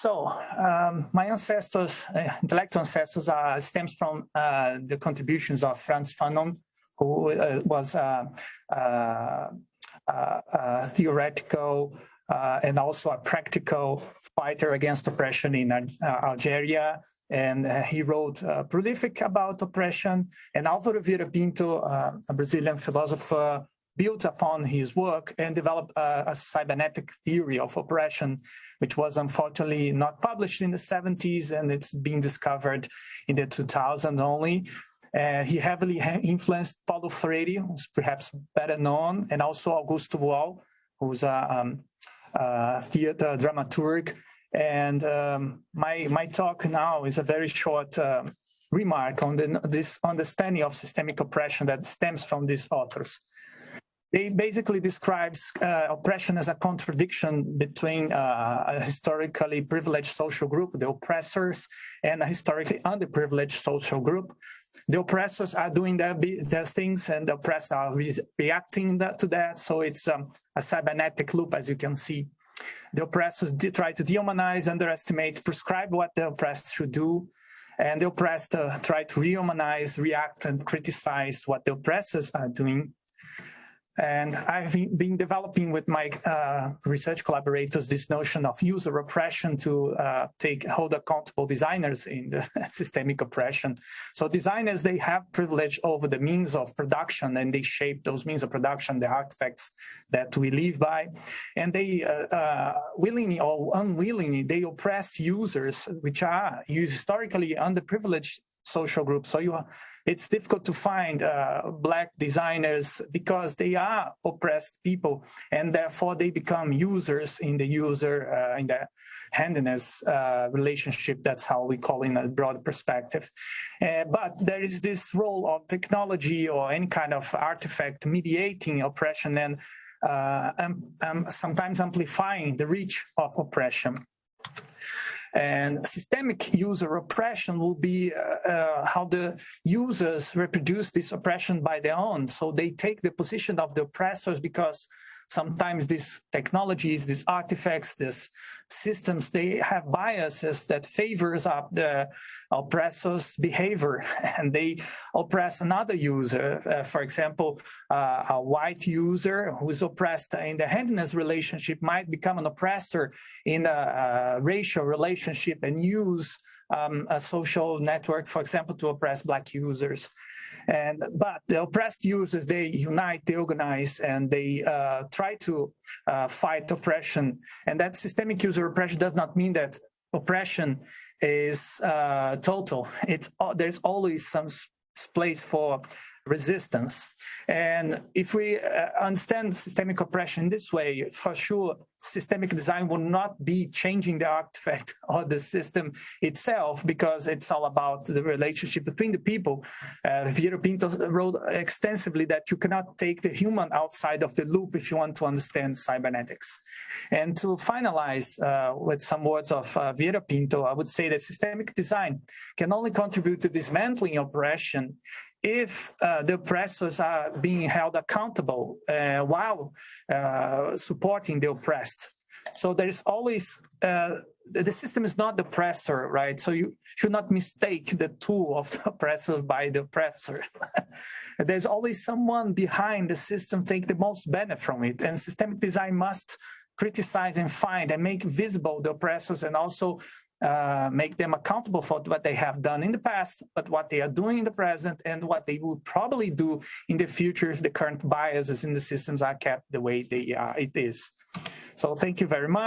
So um, my ancestors, uh, intellectual ancestors, are stems from uh, the contributions of Frantz Fanon, who uh, was a, a, a theoretical uh, and also a practical fighter against oppression in uh, Algeria. And uh, he wrote prolific about oppression. And Álvaro Vieira Pinto, a Brazilian philosopher, built upon his work and developed a cybernetic theory of oppression, which was unfortunately not published in the 70s and it's been discovered in the 2000s only. Uh, he heavily influenced Paulo Freire, who's perhaps better known, and also Augusto Boal, who's a um, uh, theater dramaturg. And um, my, my talk now is a very short uh, remark on the, this understanding of systemic oppression that stems from these authors. They basically describes uh, oppression as a contradiction between uh, a historically privileged social group, the oppressors, and a historically underprivileged social group. The oppressors are doing their, their things and the oppressed are re reacting that, to that. So it's um, a cybernetic loop, as you can see. The oppressors try to dehumanize, underestimate, prescribe what the oppressed should do. And the oppressed uh, try to rehumanize, react, and criticize what the oppressors are doing. And I've been developing with my uh, research collaborators this notion of user oppression to uh, take hold accountable designers in the systemic oppression. So designers, they have privilege over the means of production and they shape those means of production, the artifacts that we live by. And they uh, uh willingly or unwillingly, they oppress users, which are historically underprivileged social groups. So you it's difficult to find uh, black designers because they are oppressed people and therefore they become users in the user uh, in the handiness uh, relationship. That's how we call in a broad perspective. Uh, but there is this role of technology or any kind of artifact mediating oppression and um, um, sometimes amplifying the reach of oppression and systemic user oppression will be uh, uh, how the users reproduce this oppression by their own. So they take the position of the oppressors because sometimes these technologies, these artifacts, these systems, they have biases that favors up the oppressor's behavior and they oppress another user. Uh, for example, uh, a white user who is oppressed in the handiness relationship might become an oppressor in a, a racial relationship and use um, a social network, for example, to oppress black users. And but the oppressed users, they unite, they organize, and they uh, try to uh, fight oppression. And that systemic user oppression does not mean that oppression is uh, total. It's uh, there's always some place for resistance. And if we uh, understand systemic oppression this way, for sure, systemic design will not be changing the artifact or the system itself because it's all about the relationship between the people. Uh, Pinto wrote extensively that you cannot take the human outside of the loop if you want to understand cybernetics. And to finalize uh, with some words of uh, Pinto, I would say that systemic design can only contribute to dismantling oppression if uh, the oppressors are being held accountable uh, while uh, supporting the oppressed. So there is always, uh, the system is not the oppressor, right? So you should not mistake the tool of the oppressor by the oppressor. There's always someone behind the system take the most benefit from it. And systemic design must criticize and find and make visible the oppressors and also uh, make them accountable for what they have done in the past, but what they are doing in the present and what they will probably do in the future if the current biases in the systems are kept the way they are, it is. So thank you very much.